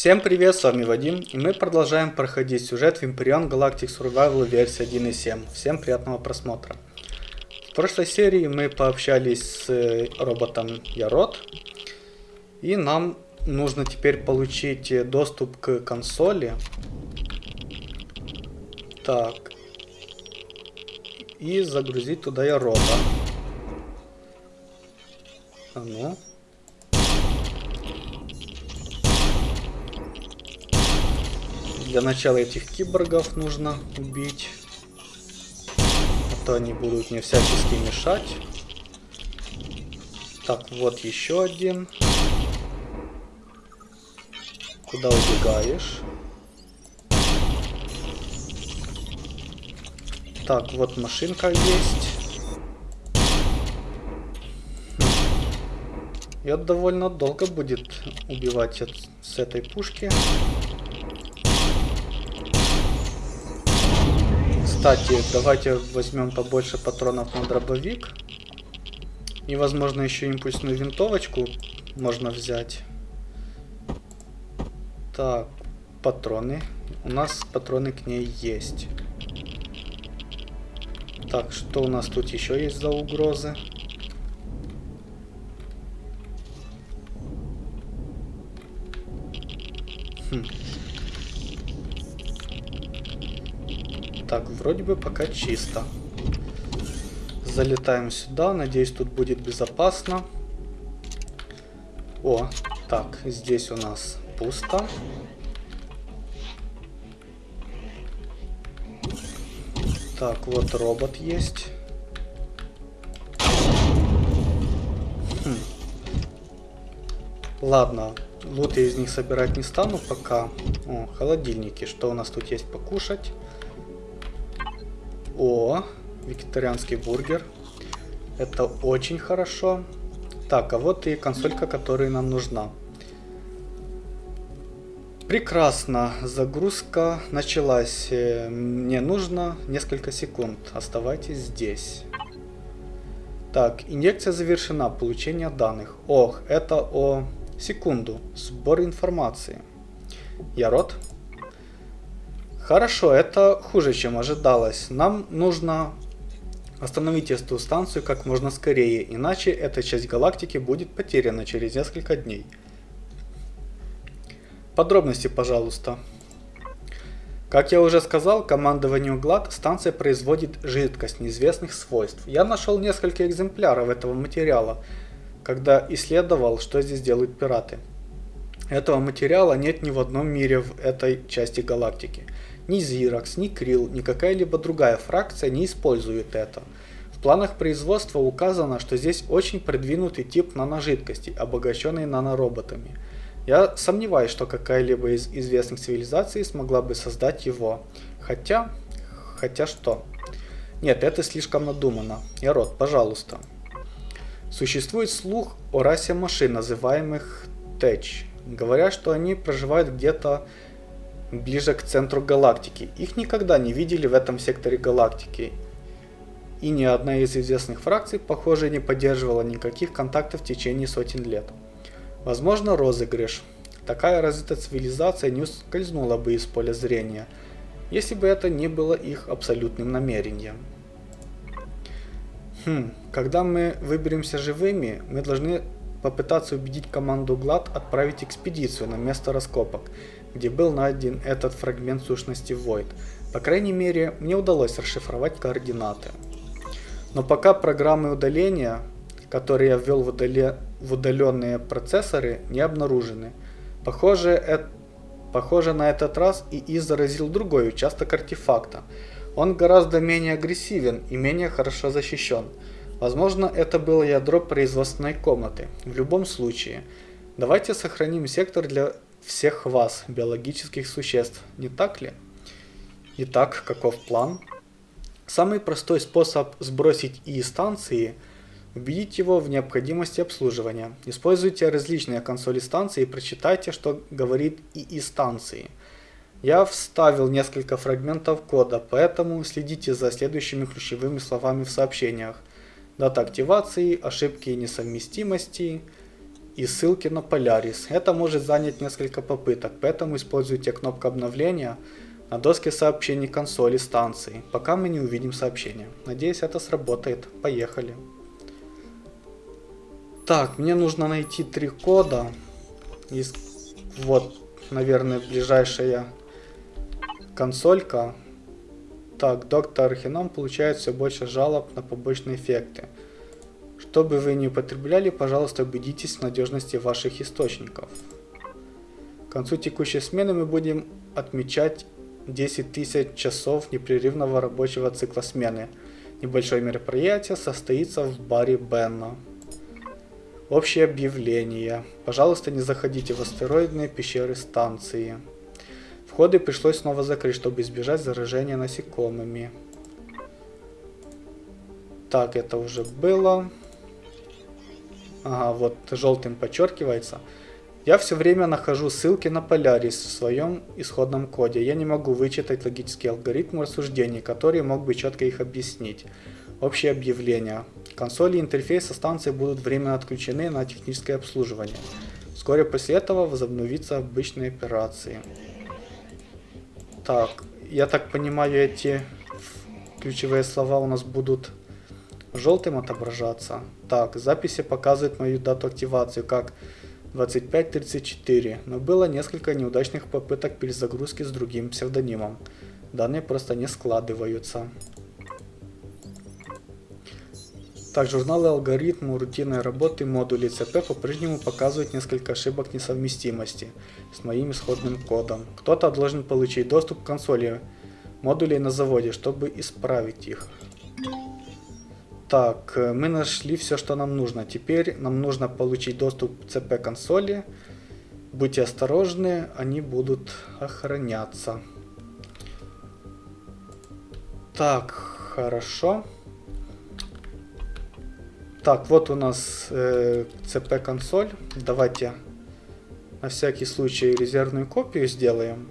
Всем привет, с вами Вадим, и мы продолжаем проходить сюжет в Imperion Galactic Survival версии 1.7. Всем приятного просмотра. В прошлой серии мы пообщались с э, роботом Ярод, и нам нужно теперь получить доступ к консоли. Так. И загрузить туда Ярода. А ну. Для начала этих киборгов нужно убить. А то они будут мне всячески мешать. Так, вот еще один. Куда убегаешь? Так, вот машинка есть. И довольно долго будет убивать с этой пушки. Кстати, давайте возьмем побольше патронов на дробовик. И, возможно, еще импульсную винтовочку можно взять. Так, патроны. У нас патроны к ней есть. Так, что у нас тут еще есть за угрозы? Так, вроде бы пока чисто. Залетаем сюда. Надеюсь, тут будет безопасно. О, так, здесь у нас пусто. Так, вот робот есть. Хм. Ладно, лут я из них собирать не стану пока. О, холодильники. Что у нас тут есть покушать? О, вегетарианский бургер. Это очень хорошо. Так, а вот и консолька, которая нам нужна. Прекрасно, загрузка началась. Мне нужно несколько секунд. Оставайтесь здесь. Так, инъекция завершена. Получение данных. Ох, это о... Секунду. Сбор информации. Я рот. Хорошо, это хуже, чем ожидалось. Нам нужно остановить эту станцию как можно скорее, иначе эта часть галактики будет потеряна через несколько дней. Подробности, пожалуйста. Как я уже сказал, командованию ГЛАД станция производит жидкость неизвестных свойств. Я нашел несколько экземпляров этого материала, когда исследовал, что здесь делают пираты. Этого материала нет ни в одном мире в этой части галактики. Ни Xerox, ни Krill, ни какая-либо другая фракция не использует это. В планах производства указано, что здесь очень продвинутый тип наножидкости, обогащенный нанороботами. Я сомневаюсь, что какая-либо из известных цивилизаций смогла бы создать его. Хотя... Хотя что? Нет, это слишком надумано. Ярод, пожалуйста. Существует слух о расе машин, называемых Тэч. Говорят, что они проживают где-то ближе к центру галактики. Их никогда не видели в этом секторе галактики. И ни одна из известных фракций, похоже, не поддерживала никаких контактов в течение сотен лет. Возможно, розыгрыш. Такая развитая цивилизация не ускользнула бы из поля зрения, если бы это не было их абсолютным намерением. Хм, когда мы выберемся живыми, мы должны попытаться убедить команду ГЛАД отправить экспедицию на место раскопок, где был найден этот фрагмент сущности Void. По крайней мере, мне удалось расшифровать координаты. Но пока программы удаления, которые я ввел в, удале... в удаленные процессоры, не обнаружены. Похоже, это... Похоже, на этот раз ИИ заразил другой участок артефакта. Он гораздо менее агрессивен и менее хорошо защищен. Возможно, это было ядро производственной комнаты. В любом случае, давайте сохраним сектор для всех вас, биологических существ, не так ли? Итак, каков план? Самый простой способ сбросить ИИ станции – убедить его в необходимости обслуживания. Используйте различные консоли станции и прочитайте, что говорит ИИ станции. Я вставил несколько фрагментов кода, поэтому следите за следующими ключевыми словами в сообщениях. Дата активации, ошибки несовместимости – и ссылки на Polaris. Это может занять несколько попыток, поэтому используйте кнопку обновления на доске сообщений консоли станции, пока мы не увидим сообщение. Надеюсь это сработает. Поехали. Так, мне нужно найти три кода. Из... Вот, наверное, ближайшая консолька. Так, доктор Архином получает все больше жалоб на побочные эффекты. Чтобы вы не употребляли, пожалуйста, убедитесь в надежности ваших источников. К концу текущей смены мы будем отмечать 10 тысяч часов непрерывного рабочего цикла смены. Небольшое мероприятие состоится в баре Бенна. Общее объявление. Пожалуйста, не заходите в астероидные пещеры станции. Входы пришлось снова закрыть, чтобы избежать заражения насекомыми. Так, это уже было. Ага, вот желтым подчеркивается. Я все время нахожу ссылки на Polaris в своем исходном коде. Я не могу вычитать логические алгоритмы рассуждений, которые мог бы четко их объяснить. Общее объявление. Консоли и интерфейса станции будут временно отключены на техническое обслуживание. Вскоре после этого возобновятся обычные операции. Так, я так понимаю, эти ключевые слова у нас будут желтым отображаться. Так, записи показывают мою дату активации как 2534, но было несколько неудачных попыток перезагрузки с другим псевдонимом. Данные просто не складываются. Так, журналы алгоритму рутинной работы модулей ЦП по-прежнему показывают несколько ошибок несовместимости с моим исходным кодом. Кто-то должен получить доступ к консоли модулей на заводе, чтобы исправить их. Так, э, мы нашли все, что нам нужно. Теперь нам нужно получить доступ к CP консоли. Будьте осторожны, они будут охраняться. Так, хорошо. Так, вот у нас э, CP консоль. Давайте на всякий случай резервную копию сделаем.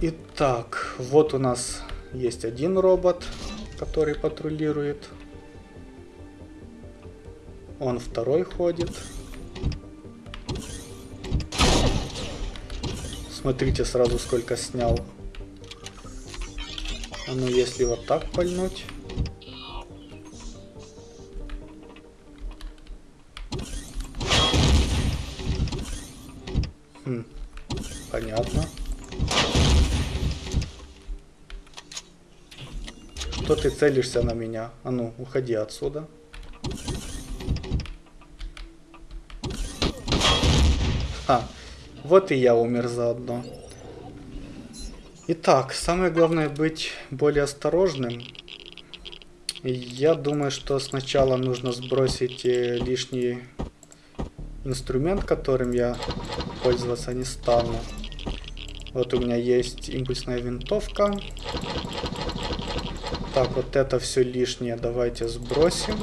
Итак, вот у нас есть один робот, который патрулирует. Он второй ходит. Смотрите сразу сколько снял. А ну если вот так пальнуть. Целишься на меня? А ну, уходи отсюда. А, вот и я умер заодно. Итак, самое главное быть более осторожным. Я думаю, что сначала нужно сбросить э, лишний инструмент, которым я пользоваться не стану. Вот у меня есть импульсная винтовка. Так, вот это все лишнее давайте сбросим.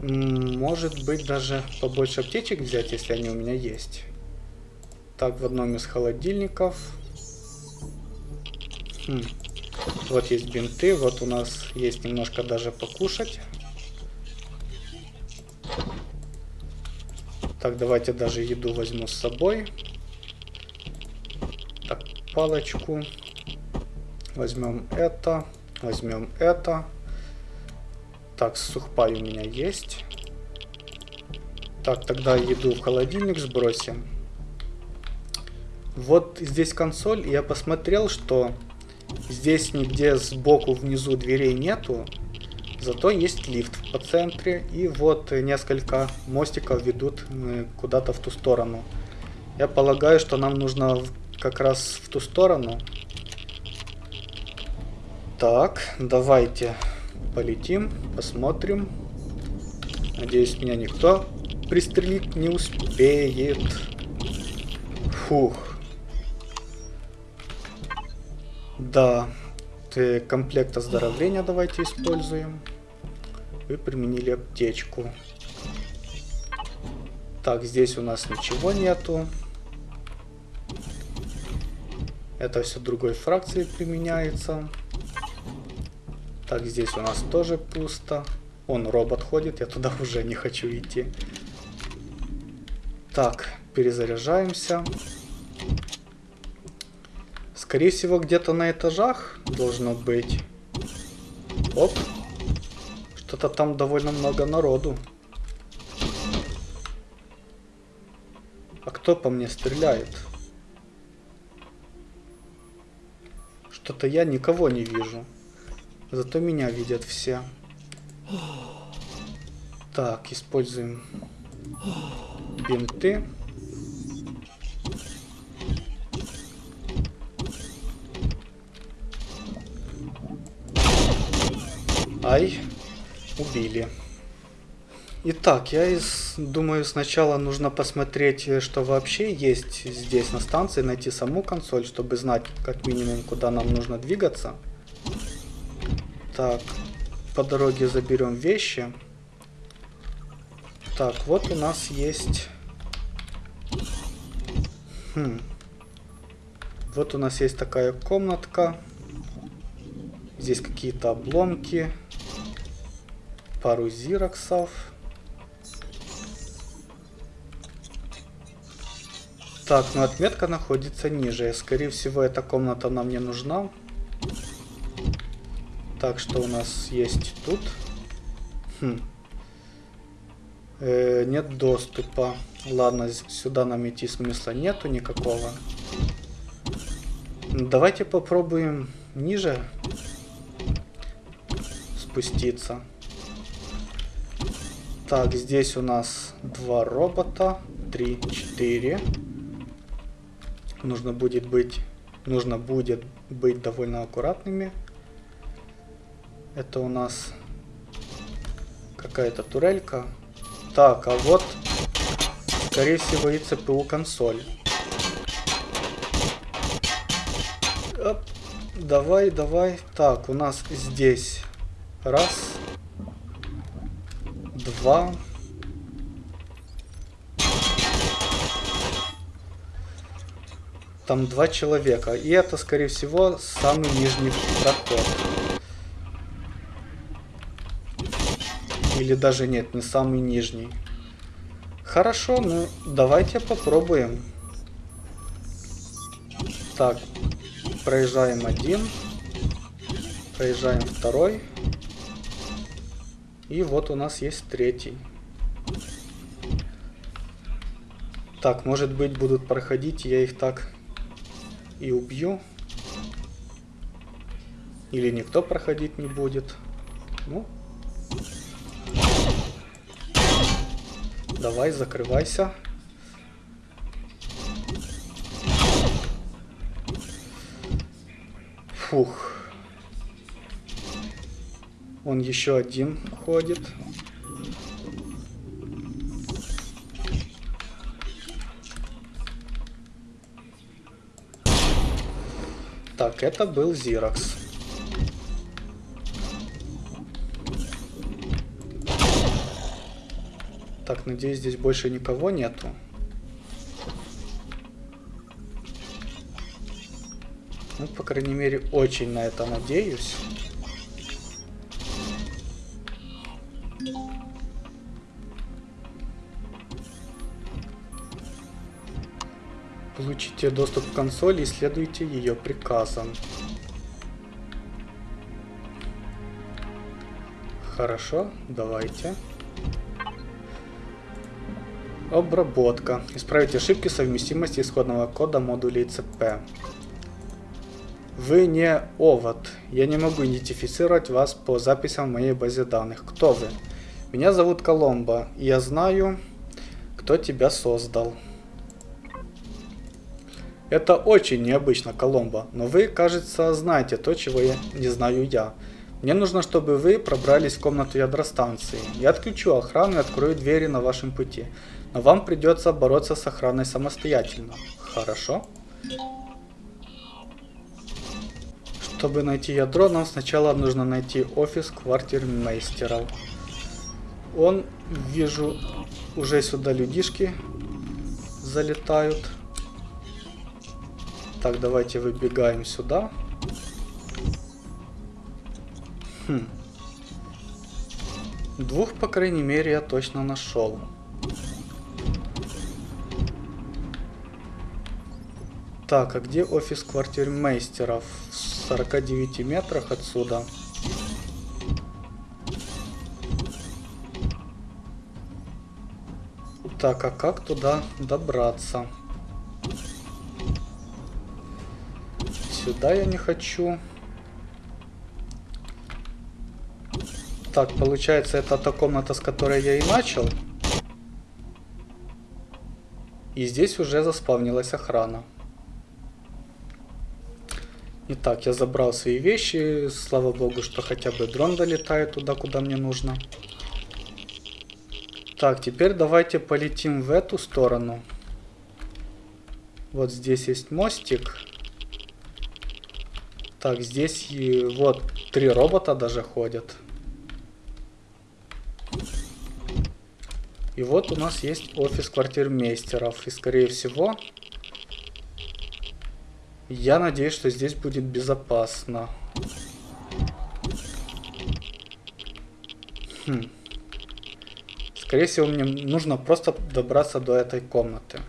Может быть даже побольше аптечек взять, если они у меня есть. Так, в одном из холодильников. Хм. Вот есть бинты, вот у нас есть немножко даже покушать. Так, давайте даже еду возьму с собой палочку. Возьмем это, возьмем это. Так, сухпай у меня есть. Так, тогда еду в холодильник сбросим. Вот здесь консоль, я посмотрел, что здесь нигде сбоку внизу дверей нету. Зато есть лифт по центре, и вот несколько мостиков ведут э, куда-то в ту сторону. Я полагаю, что нам нужно как раз в ту сторону. Так, давайте полетим, посмотрим. Надеюсь, меня никто пристрелить не успеет. Фух. Да, комплект оздоровления давайте используем. Вы применили аптечку. Так, здесь у нас ничего нету. Это все другой фракции применяется. Так, здесь у нас тоже пусто. Он робот ходит, я туда уже не хочу идти. Так, перезаряжаемся. Скорее всего, где-то на этажах должно быть. Оп. Что-то там довольно много народу. А кто по мне стреляет? Что-то я никого не вижу. Зато меня видят все. Так, используем бинты. Ай, убили. Итак, я из, думаю, сначала нужно посмотреть, что вообще есть здесь на станции, найти саму консоль, чтобы знать, как минимум, куда нам нужно двигаться. Так, по дороге заберем вещи. Так, вот у нас есть... Хм. Вот у нас есть такая комнатка. Здесь какие-то обломки. Пару зироксов. Так, ну отметка находится ниже. Скорее всего, эта комната нам не нужна. Так, что у нас есть тут? Хм. Э, нет доступа. Ладно, сюда нам идти смысла нету никакого. Давайте попробуем ниже спуститься. Так, здесь у нас два робота. Три, четыре. Нужно будет быть... Нужно будет быть довольно аккуратными. Это у нас какая-то турелька. Так, а вот, скорее всего, и ЦПУ консоль. Оп. Давай, давай. Так, у нас здесь раз, два, там два человека. И это, скорее всего, самый нижний проход. Или даже нет, не самый нижний. Хорошо, ну давайте попробуем. Так, проезжаем один. Проезжаем второй. И вот у нас есть третий. Так, может быть будут проходить, я их так и убью. Или никто проходить не будет. Ну, Давай, закрывайся. Фух. Он еще один ходит. Так, это был Зиракс. Так, надеюсь, здесь больше никого нету. Ну, по крайней мере, очень на это надеюсь. Получите доступ к консоли и следуйте ее приказам. Хорошо, давайте. Обработка. Исправить ошибки совместимости исходного кода модулей ЦП. Вы не овод. Я не могу идентифицировать вас по записям в моей базе данных. Кто вы? Меня зовут Коломбо, и я знаю, кто тебя создал. Это очень необычно, Коломбо, но вы, кажется, знаете то, чего я не знаю я. Мне нужно, чтобы вы пробрались в комнату ядростанции. Я отключу охрану и открою двери на вашем пути. Но вам придется бороться с охраной самостоятельно. Хорошо? Чтобы найти ядро, нам сначала нужно найти офис квартирмейстера. Он, вижу, уже сюда людишки залетают. Так, давайте выбегаем сюда. Хм. Двух, по крайней мере, я точно нашел. Так, а где офис квартирмейстера? В 49 метрах отсюда. Так, а как туда добраться? Сюда я не хочу. Так, получается, это та комната, с которой я и начал. И здесь уже заспавнилась охрана. Итак, я забрал свои вещи. Слава богу, что хотя бы дрон долетает туда, куда мне нужно. Так, теперь давайте полетим в эту сторону. Вот здесь есть мостик. Так, здесь и вот три робота даже ходят. И вот у нас есть офис квартирмейстеров. И скорее всего, я надеюсь, что здесь будет безопасно. Хм. Скорее всего, мне нужно просто добраться до этой комнаты.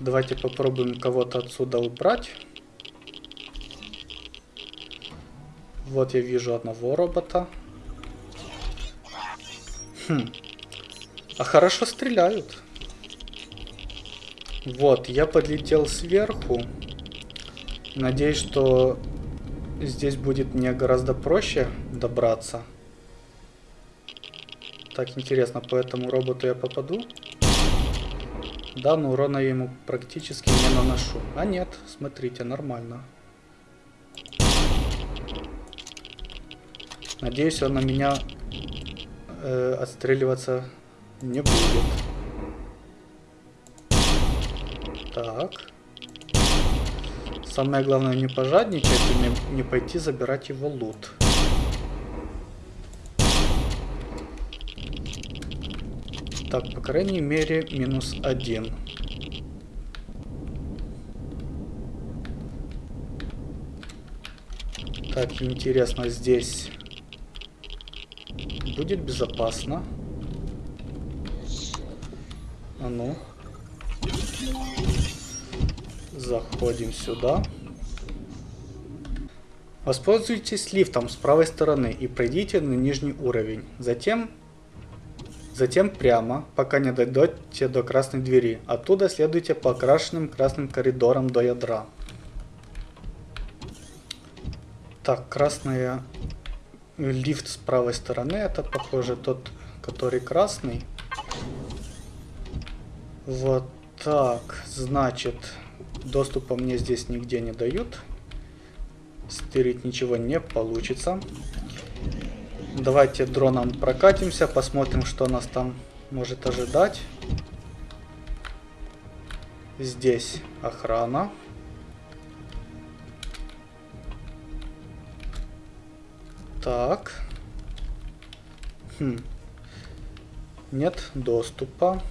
Давайте попробуем кого-то отсюда убрать. Вот я вижу одного робота. Хм. А хорошо стреляют. Вот, я подлетел сверху. Надеюсь, что здесь будет мне гораздо проще добраться. Так, интересно, по этому роботу я попаду? Да, но урона я ему практически не наношу. А нет, смотрите, нормально. Надеюсь, он на меня э, отстреливаться не будет. Так. Самое главное не пожадничать и не пойти забирать его лут. Так, по крайней мере, минус один. Так, интересно, здесь будет безопасно. А ну. Заходим сюда. Воспользуйтесь лифтом с правой стороны и пройдите на нижний уровень. Затем Затем прямо, пока не дойдете до красной двери. Оттуда следуйте по окрашенным красным коридорам до ядра. Так, красная лифт с правой стороны. Это, похоже, тот, который красный. Вот так, значит, доступа мне здесь нигде не дают. Стырить ничего не получится. Давайте дроном прокатимся, посмотрим, что нас там может ожидать. Здесь охрана. Так. Хм. Нет доступа.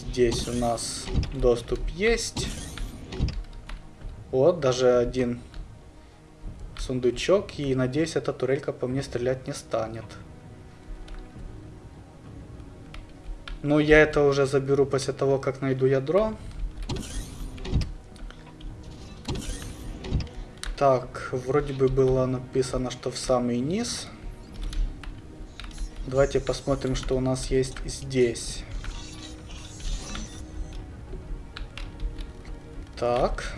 Здесь у нас доступ есть. Вот, даже один сундучок, и надеюсь, эта турелька по мне стрелять не станет. Ну, я это уже заберу после того, как найду ядро. Так, вроде бы было написано, что в самый низ. Давайте посмотрим, что у нас есть здесь. Так.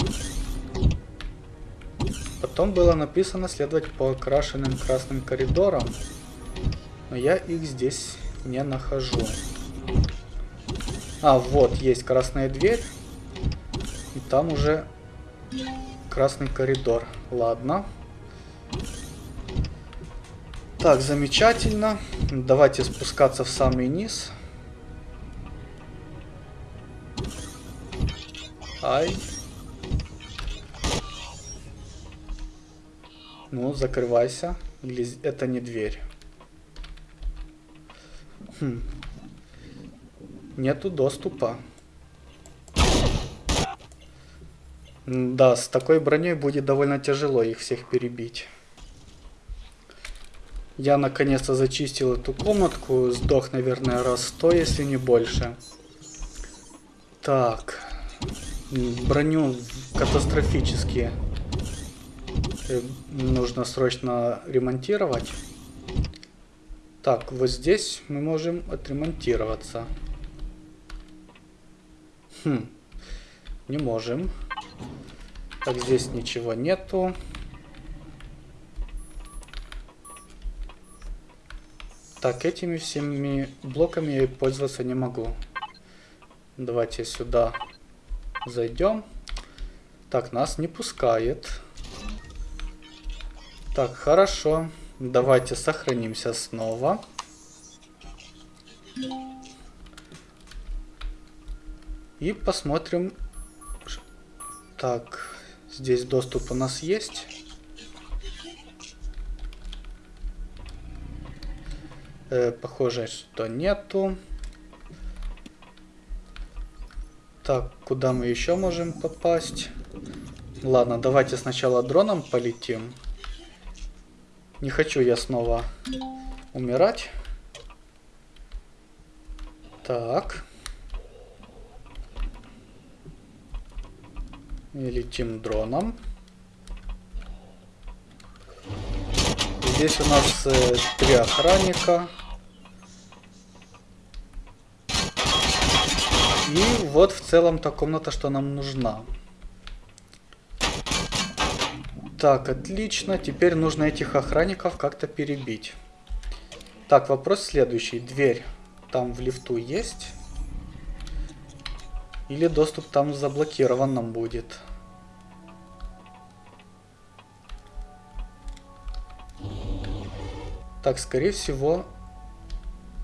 Потом было написано следовать по окрашенным красным коридорам, но я их здесь не нахожу. А, вот, есть красная дверь, и там уже красный коридор. Ладно. Так, замечательно. Давайте спускаться в самый низ. Ай. Ну, закрывайся. Или это не дверь? Хм. Нету доступа. Да, с такой броней будет довольно тяжело их всех перебить. Я наконец-то зачистил эту комнатку. Сдох, наверное, раз сто, если не больше. Так. Броню катастрофически э, нужно срочно ремонтировать. Так, вот здесь мы можем отремонтироваться. Хм. Не можем. Так, здесь ничего нету. Так, этими всеми блоками я пользоваться не могу. Давайте сюда зайдем. Так, нас не пускает. Так, хорошо. Давайте сохранимся снова. И посмотрим. Так, здесь доступ у нас есть. Э, похоже, что нету. Так, куда мы еще можем попасть? Ладно, давайте сначала дроном полетим. Не хочу я снова умирать. Так. И летим дроном. Здесь у нас э, три охранника. И вот в целом та комната, что нам нужна. Так, отлично. Теперь нужно этих охранников как-то перебить. Так, вопрос следующий. Дверь там в лифту есть? Или доступ там заблокирован нам будет? Так, скорее всего,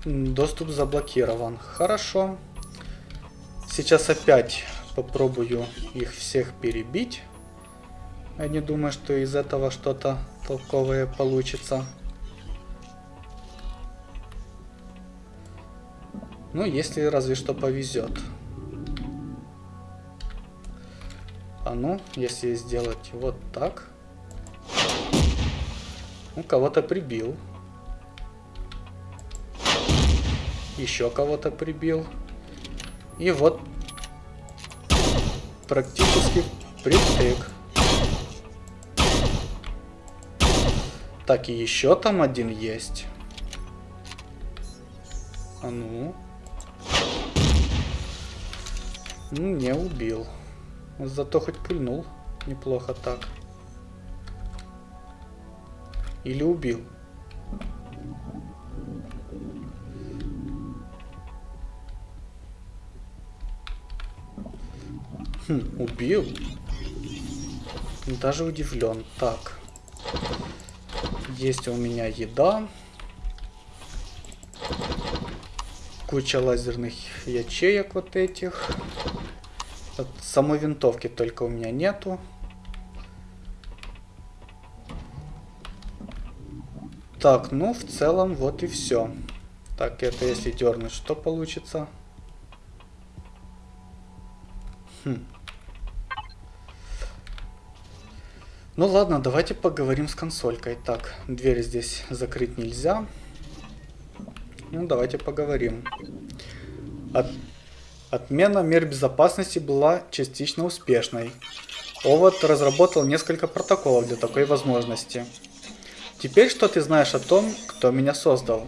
доступ заблокирован. Хорошо. Сейчас опять попробую их всех перебить. Я не думаю, что из этого что-то толковое получится. Ну, если разве что повезет. А ну, если сделать вот так. Ну, кого-то прибил. Еще кого-то прибил. И вот практически притык. Так, и еще там один есть. А ну. Ну, не убил. Зато хоть пульнул. Неплохо так. Или убил. Хм, убил? Даже удивлен. Так. Есть у меня еда. Куча лазерных ячеек вот этих. Вот самой винтовки только у меня нету. Так, ну в целом вот и все. Так, это если дернуть, что получится? Хм. Ну ладно, давайте поговорим с консолькой. Так, дверь здесь закрыть нельзя. Ну, давайте поговорим. От... Отмена мер безопасности была частично успешной. Овод разработал несколько протоколов для такой возможности. Теперь что ты знаешь о том, кто меня создал?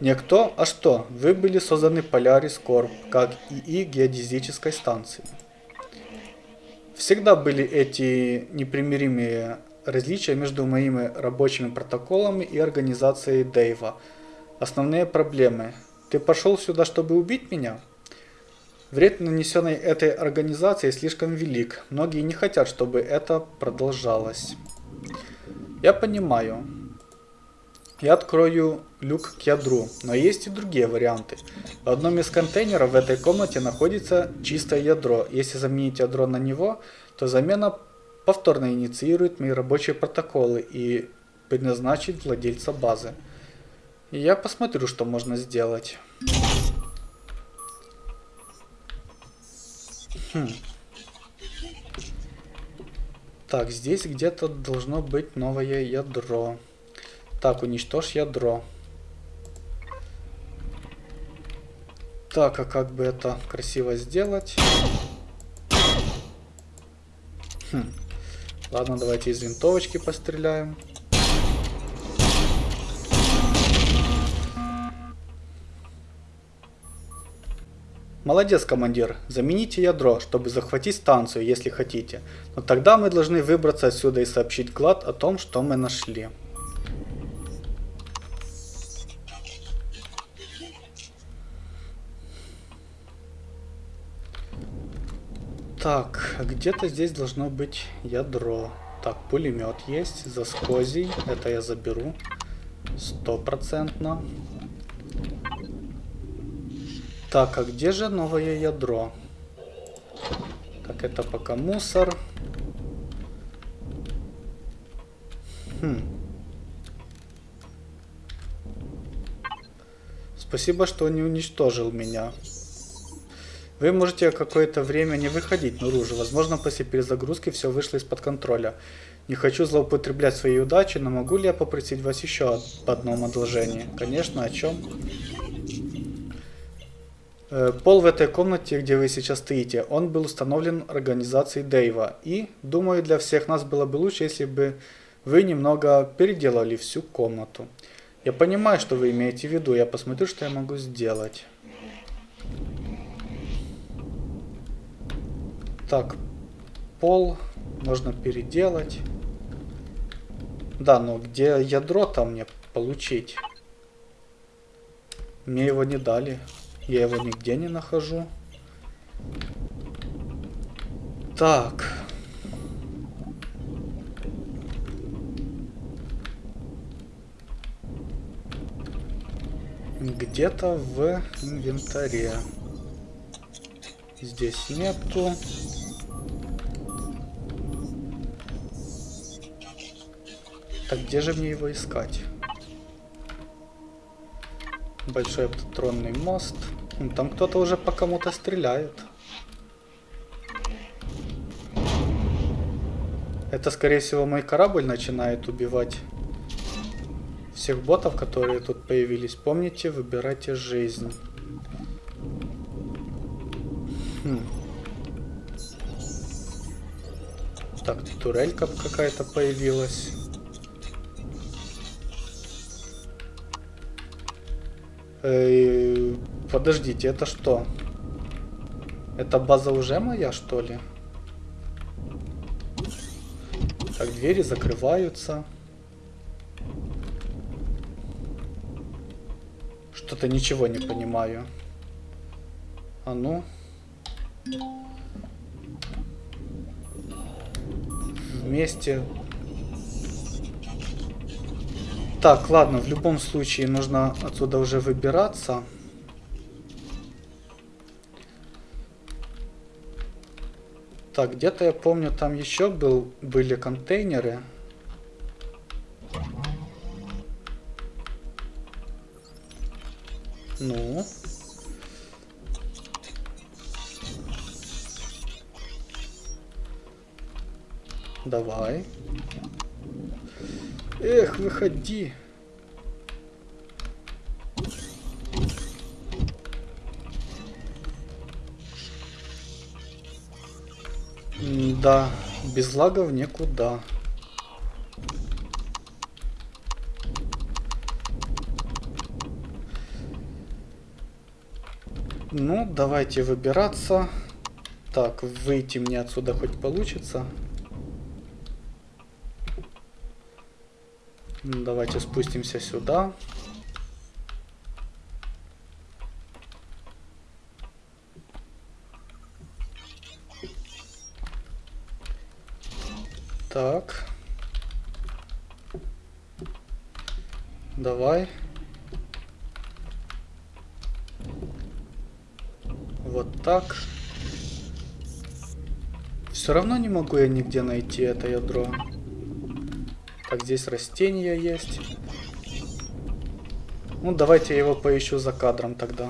Не кто, а что? Вы были созданы Polaris Corp, как ИИ геодезической станции. Всегда были эти непримиримые различия между моими рабочими протоколами и организацией Дэйва. Основные проблемы. Ты пошел сюда, чтобы убить меня? Вред, нанесенный этой организацией, слишком велик. Многие не хотят, чтобы это продолжалось. Я понимаю. Я открою люк к ядру, но есть и другие варианты. В одном из контейнеров в этой комнате находится чистое ядро. Если заменить ядро на него, то замена повторно инициирует мои рабочие протоколы и предназначит владельца базы. И я посмотрю, что можно сделать. Хм. Так, здесь где-то должно быть новое ядро. Так, уничтожь ядро. Так, а как бы это красиво сделать? Хм. Ладно, давайте из винтовочки постреляем. Молодец, командир. Замените ядро, чтобы захватить станцию, если хотите. Но тогда мы должны выбраться отсюда и сообщить Глад о том, что мы нашли. Так, где-то здесь должно быть ядро. Так, пулемет есть, за скозий. Это я заберу. Стопроцентно. Так, а где же новое ядро? Так, это пока мусор. Хм. Спасибо, что не уничтожил меня. Вы можете какое-то время не выходить наружу. Возможно, после перезагрузки все вышло из-под контроля. Не хочу злоупотреблять своей удачей, но могу ли я попросить вас еще об одном одолжении? Конечно, о чем? Э, пол в этой комнате, где вы сейчас стоите, он был установлен организацией Дэйва. И, думаю, для всех нас было бы лучше, если бы вы немного переделали всю комнату. Я понимаю, что вы имеете в виду. Я посмотрю, что я могу сделать. Так, пол можно переделать. Да, но где ядро там мне получить? Мне его не дали. Я его нигде не нахожу. Так. Где-то в инвентаре. Здесь нету. Так где же мне его искать? Большой автотронный мост. Там кто-то уже по кому-то стреляет. Это, скорее всего, мой корабль начинает убивать всех ботов, которые тут появились. Помните, выбирайте жизнь. Хм. Так, турелька какая-то появилась. Э, подождите, это что? Это база уже моя, что ли? Так, двери закрываются. Что-то ничего не понимаю. А ну. Вместе так, ладно, в любом случае нужно отсюда уже выбираться. Так, где-то я помню, там еще был, были контейнеры. Ну. Давай. Эх, выходи. Да, без лагов никуда. Ну, давайте выбираться. Так, выйти мне отсюда хоть получится. Давайте спустимся сюда. Так. Давай. Вот так. Все равно не могу я нигде найти это ядро. Так, здесь растения есть. Ну, давайте я его поищу за кадром тогда.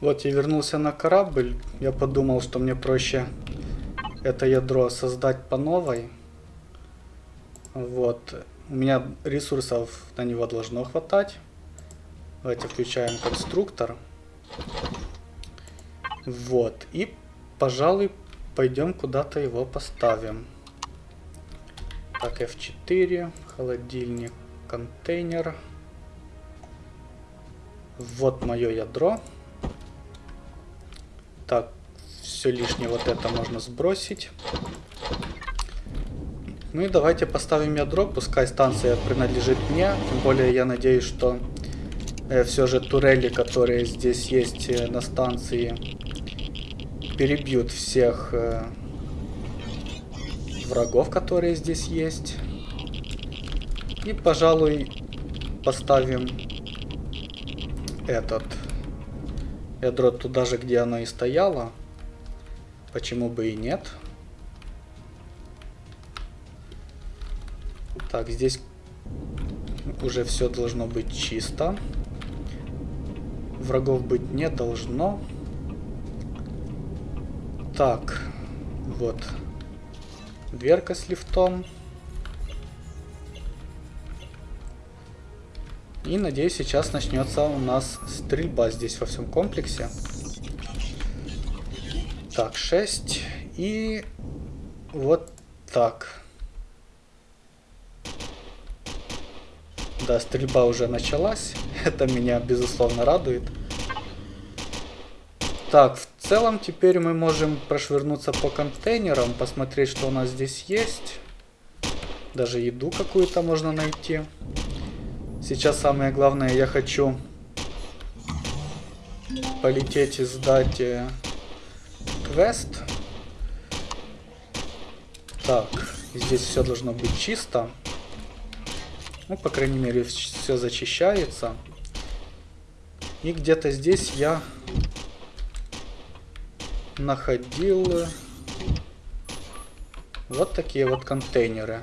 Вот я вернулся на корабль. Я подумал, что мне проще это ядро создать по новой. Вот. У меня ресурсов на него должно хватать. Давайте включаем конструктор. Вот. И, пожалуй, пойдем куда-то его поставим. Так, F4, холодильник, контейнер. Вот мое ядро. Так, все лишнее вот это можно сбросить. Ну и давайте поставим ядро, пускай станция принадлежит мне. Тем более я надеюсь, что э, все же турели, которые здесь есть э, на станции, перебьют всех э, врагов, которые здесь есть. И, пожалуй, поставим этот ядро туда же, где оно и стояло. Почему бы и нет? Так, здесь уже все должно быть чисто. Врагов быть не должно. Так, вот. Дверка с лифтом. И надеюсь, сейчас начнется у нас стрельба здесь во всем комплексе. Так, 6. И вот так. Да, стрельба уже началась. Это меня, безусловно, радует. Так, в целом теперь мы можем прошвырнуться по контейнерам, посмотреть, что у нас здесь есть. Даже еду какую-то можно найти. Сейчас самое главное, я хочу полететь и сдать э, квест. Так, здесь все должно быть чисто. Ну, по крайней мере, все зачищается. И где-то здесь я находил вот такие вот контейнеры.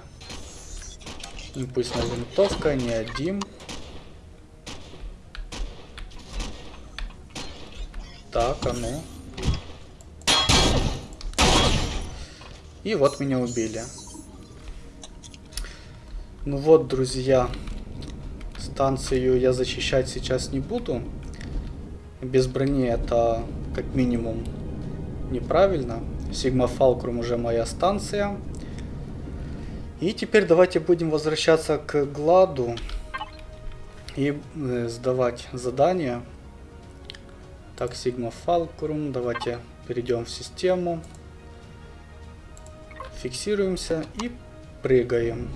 Импульсная винтовка, не один. Так, а ну. И вот меня убили. Ну вот, друзья, станцию я защищать сейчас не буду. Без брони это как минимум неправильно. Сигма Фалкрум уже моя станция. И теперь давайте будем возвращаться к Гладу и э, сдавать задания. Так, Сигма Фалкрум, давайте перейдем в систему. Фиксируемся и прыгаем.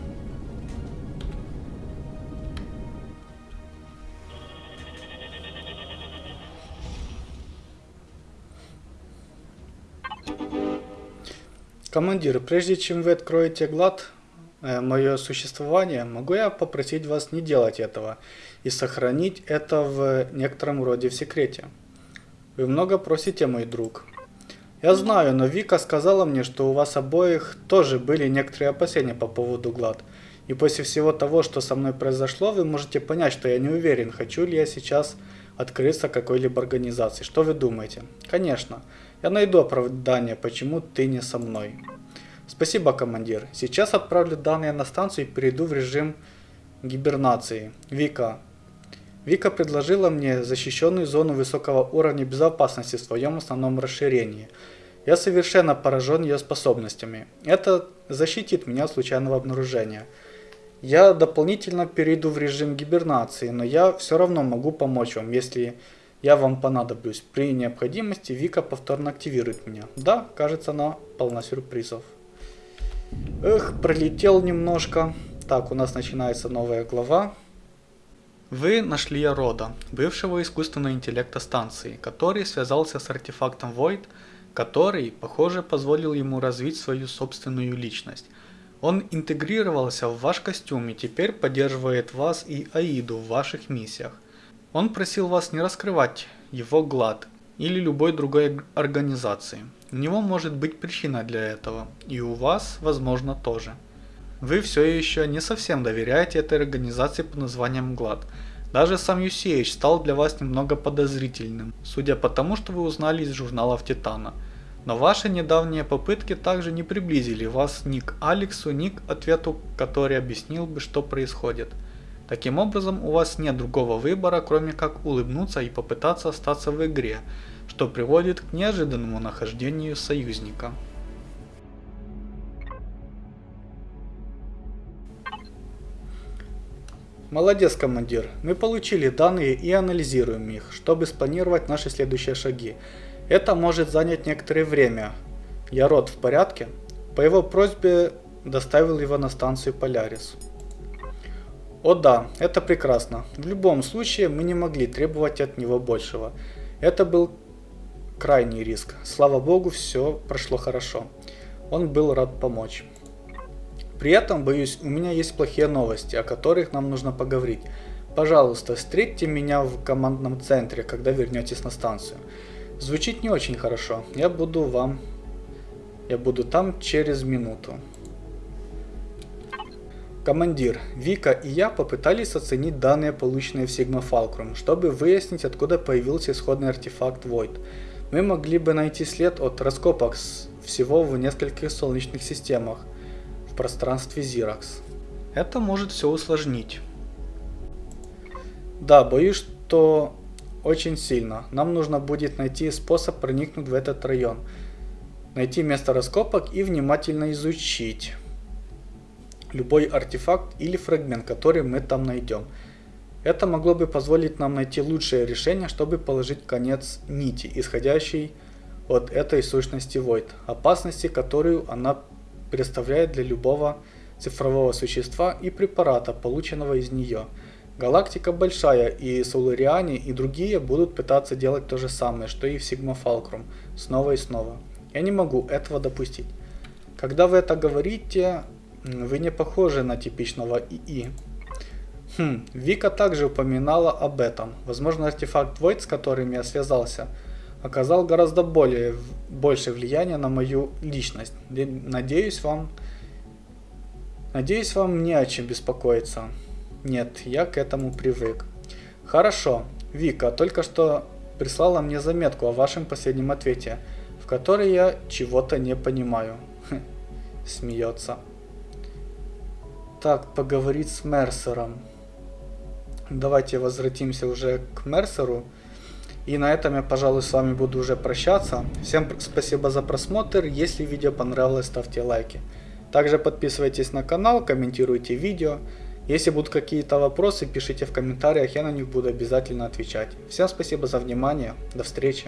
Командир, прежде чем вы откроете глад э, мое существование, могу я попросить вас не делать этого и сохранить это в некотором роде в секрете? Вы много просите, мой друг. Я знаю, но Вика сказала мне, что у вас обоих тоже были некоторые опасения по поводу глад. И после всего того, что со мной произошло, вы можете понять, что я не уверен, хочу ли я сейчас открыться какой-либо организации. Что вы думаете? Конечно. Я найду оправдание, почему ты не со мной. Спасибо, командир. Сейчас отправлю данные на станцию и перейду в режим гибернации. Вика. Вика предложила мне защищенную зону высокого уровня безопасности в своем основном расширении. Я совершенно поражен ее способностями. Это защитит меня от случайного обнаружения. Я дополнительно перейду в режим гибернации, но я все равно могу помочь вам, если я вам понадоблюсь. При необходимости Вика повторно активирует меня. Да, кажется, она полна сюрпризов. Эх, пролетел немножко. Так, у нас начинается новая глава. Вы нашли Рода, бывшего искусственного интеллекта станции, который связался с артефактом Void, который, похоже, позволил ему развить свою собственную личность. Он интегрировался в ваш костюм и теперь поддерживает вас и Аиду в ваших миссиях. Он просил вас не раскрывать его глад или любой другой организации. У него может быть причина для этого, и у вас, возможно, тоже. Вы все еще не совсем доверяете этой организации под названием ГЛАД, Даже сам UCH стал для вас немного подозрительным, судя по тому, что вы узнали из журналов Титана. Но ваши недавние попытки также не приблизили вас ни к Алексу, ни к ответу, который объяснил бы, что происходит. Таким образом, у вас нет другого выбора, кроме как улыбнуться и попытаться остаться в игре, что приводит к неожиданному нахождению союзника. Молодец, командир. Мы получили данные и анализируем их, чтобы спланировать наши следующие шаги. Это может занять некоторое время. Я род в порядке? По его просьбе доставил его на станцию Полярис. О да, это прекрасно. В любом случае мы не могли требовать от него большего. Это был крайний риск. Слава богу, все прошло хорошо. Он был рад помочь. При этом, боюсь, у меня есть плохие новости, о которых нам нужно поговорить. Пожалуйста, встретьте меня в командном центре, когда вернетесь на станцию. Звучит не очень хорошо. Я буду вам... Я буду там через минуту. Командир, Вика и я попытались оценить данные, полученные в Sigma Fulcrum, чтобы выяснить, откуда появился исходный артефакт Void. Мы могли бы найти след от раскопок всего в нескольких солнечных системах, пространстве Xerox. Это может все усложнить. Да, боюсь, что очень сильно. Нам нужно будет найти способ проникнуть в этот район. Найти место раскопок и внимательно изучить любой артефакт или фрагмент, который мы там найдем. Это могло бы позволить нам найти лучшее решение, чтобы положить конец нити, исходящей от этой сущности Void, опасности, которую она представляет для любого цифрового существа и препарата, полученного из нее. Галактика большая, и Солариане и другие будут пытаться делать то же самое, что и в Sigma Fulcrum, снова и снова. Я не могу этого допустить. Когда вы это говорите, вы не похожи на типичного ИИ. Хм, Вика также упоминала об этом. Возможно, артефакт Void, с которым я связался, оказал гораздо более, большее влияние на мою личность. Надеюсь вам, надеюсь вам не о чем беспокоиться. Нет, я к этому привык. Хорошо, Вика только что прислала мне заметку о вашем последнем ответе, в которой я чего-то не понимаю. Смеется. Так, поговорить с Мерсером. Давайте возвратимся уже к Мерсеру. И на этом я, пожалуй, с вами буду уже прощаться. Всем спасибо за просмотр. Если видео понравилось, ставьте лайки. Также подписывайтесь на канал, комментируйте видео. Если будут какие-то вопросы, пишите в комментариях, я на них буду обязательно отвечать. Всем спасибо за внимание. До встречи.